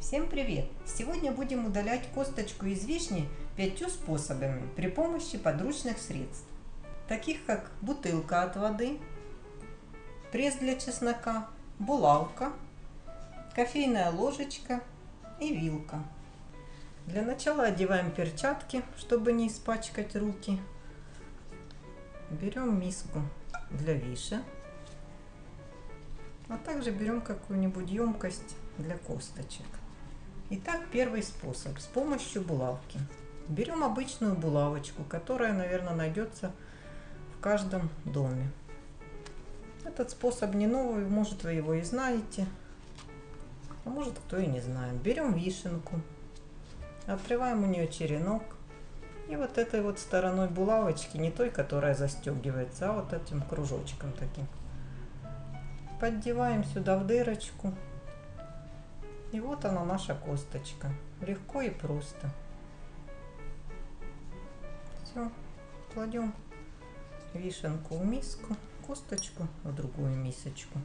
Всем привет! Сегодня будем удалять косточку из вишни пятью способами при помощи подручных средств, таких как бутылка от воды, пресс для чеснока, булавка, кофейная ложечка и вилка. Для начала одеваем перчатки, чтобы не испачкать руки. Берем миску для виши, а также берем какую-нибудь емкость для косточек. Итак, первый способ с помощью булавки. Берем обычную булавочку, которая, наверное, найдется в каждом доме. Этот способ не новый, может вы его и знаете, а может кто и не знает. Берем вишенку, отрываем у нее черенок и вот этой вот стороной булавочки, не той, которая застегивается, а вот этим кружочком таким. Поддеваем сюда в дырочку и вот она наша косточка. Легко и просто. Все, кладем вишенку в миску, косточку в другую мисочку.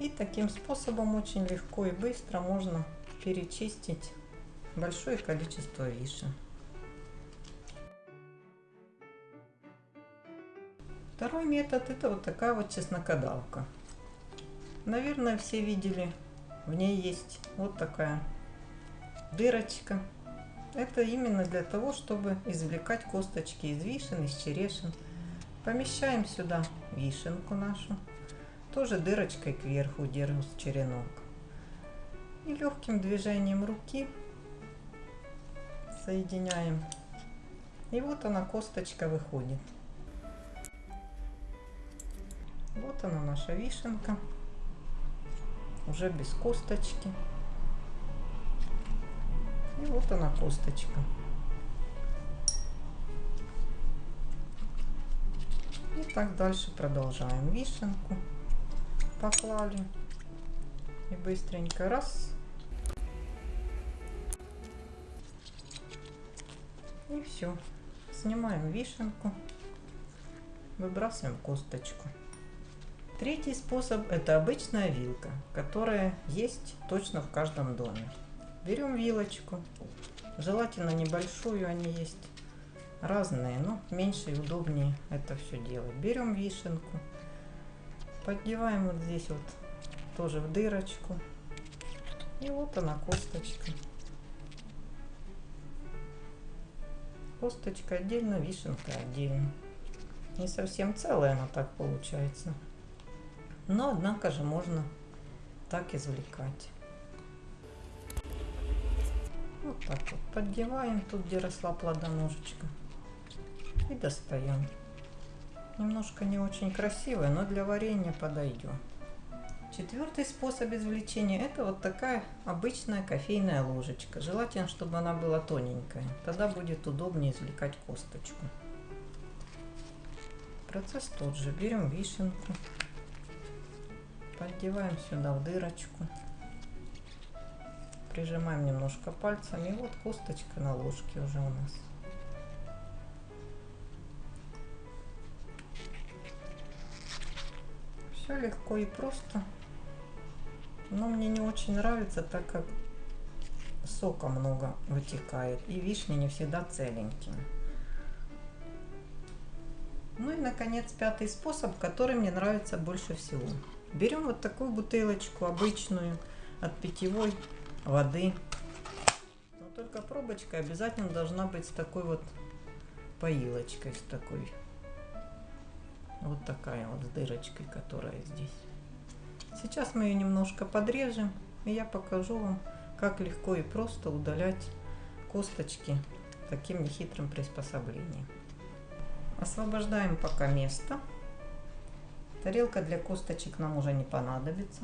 И таким способом очень легко и быстро можно перечистить большое количество вишен. Второй метод это вот такая вот чеснокодавка. Наверное, все видели, в ней есть вот такая дырочка. Это именно для того, чтобы извлекать косточки из вишен, из черешин. Помещаем сюда вишенку нашу, тоже дырочкой кверху держим черенок. И легким движением руки соединяем. И вот она, косточка выходит. Вот она наша вишенка уже без косточки. И вот она косточка. И так дальше продолжаем. Вишенку поклали. И быстренько раз. И все. Снимаем вишенку. Выбрасываем косточку. Третий способ это обычная вилка, которая есть точно в каждом доме. Берем вилочку, желательно небольшую, они есть разные, но меньше и удобнее это все делать. Берем вишенку, поддеваем вот здесь вот тоже в дырочку. И вот она косточка. Косточка отдельно, вишенка отдельно. Не совсем целая она так получается. Но, однако же, можно так извлекать. Вот так вот поддеваем тут, где росла плодоножечка. И достаем. Немножко не очень красивая, но для варенья подойдет. Четвертый способ извлечения это вот такая обычная кофейная ложечка. Желательно, чтобы она была тоненькая. Тогда будет удобнее извлекать косточку. Процесс тот же. Берем вишенку. Поддеваем сюда в дырочку. Прижимаем немножко пальцами. И вот косточка на ложке уже у нас. Все легко и просто. Но мне не очень нравится, так как сока много вытекает. И вишни не всегда целенькие. Ну и, наконец, пятый способ, который мне нравится больше всего. Берем вот такую бутылочку обычную от питьевой воды. Но только пробочка обязательно должна быть с такой вот поилочкой, с такой. Вот такая вот с дырочкой, которая здесь. Сейчас мы ее немножко подрежем, и я покажу вам, как легко и просто удалять косточки таким нехитрым приспособлением. Освобождаем пока место. Тарелка для косточек нам уже не понадобится.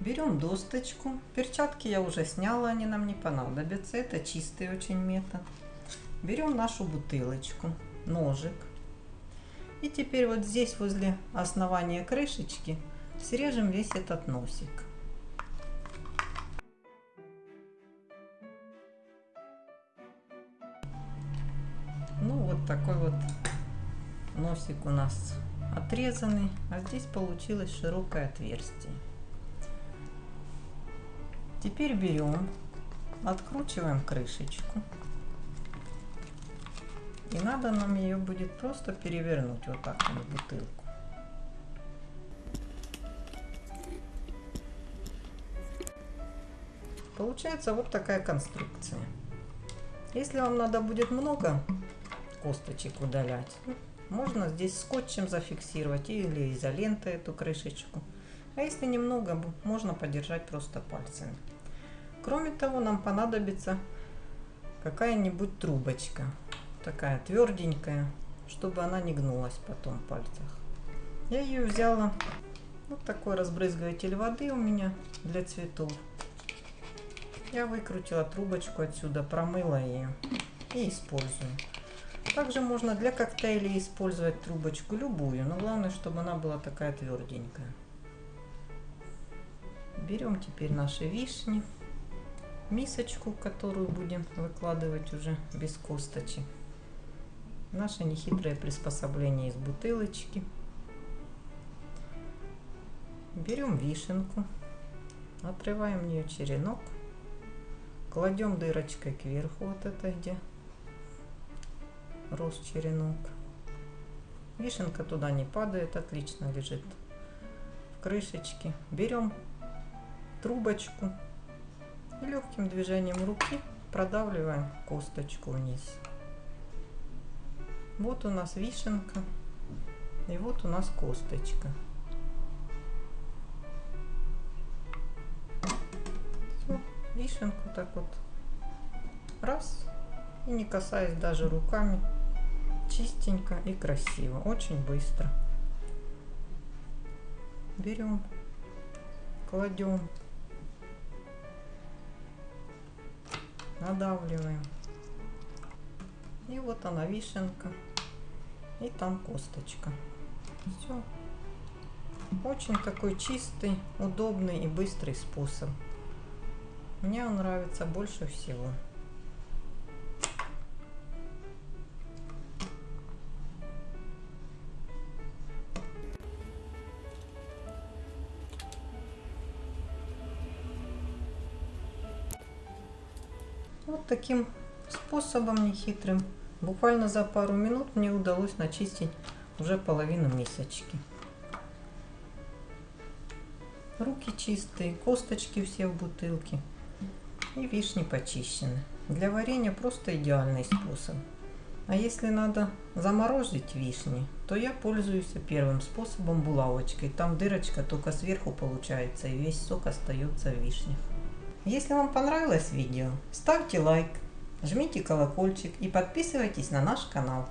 Берем досточку. Перчатки я уже сняла, они нам не понадобятся. Это чистый очень метод. Берем нашу бутылочку, ножик. И теперь вот здесь возле основания крышечки срежем весь этот носик. Ну вот такой вот носик у нас отрезанный, а здесь получилось широкое отверстие. Теперь берем, откручиваем крышечку. И надо нам ее будет просто перевернуть вот так на бутылку. Получается вот такая конструкция. Если вам надо будет много косточек удалять, можно здесь скотчем зафиксировать или изолентой эту крышечку. А если немного, можно подержать просто пальцами. Кроме того, нам понадобится какая-нибудь трубочка. Такая тверденькая, чтобы она не гнулась потом в пальцах. Я ее взяла. Вот такой разбрызгиватель воды у меня для цветов. Я выкрутила трубочку отсюда, промыла ее и использую. Также можно для коктейлей использовать трубочку любую, но главное, чтобы она была такая тверденькая. Берем теперь наши вишни, мисочку, которую будем выкладывать уже без косточек. Наше нехитрое приспособление из бутылочки. Берем вишенку, отрываем в нее черенок Кладем дырочкой кверху, вот это где рос черенок. Вишенка туда не падает, отлично лежит в крышечке. Берем трубочку и легким движением руки продавливаем косточку вниз. Вот у нас вишенка и вот у нас косточка. вишенку так вот раз и не касаясь даже руками чистенько и красиво очень быстро. Берем кладем надавливаем. И вот она вишенка. И там косточка. Все очень такой чистый удобный и быстрый способ. Мне он нравится больше всего. Вот таким способом нехитрым, буквально за пару минут мне удалось начистить уже половину мисочки. Руки чистые, косточки все в бутылке и вишни почищены. Для варенья просто идеальный способ. А если надо заморозить вишни, то я пользуюсь первым способом булавочкой. Там дырочка только сверху получается и весь сок остается в вишнях. Если вам понравилось видео, ставьте лайк, жмите колокольчик и подписывайтесь на наш канал.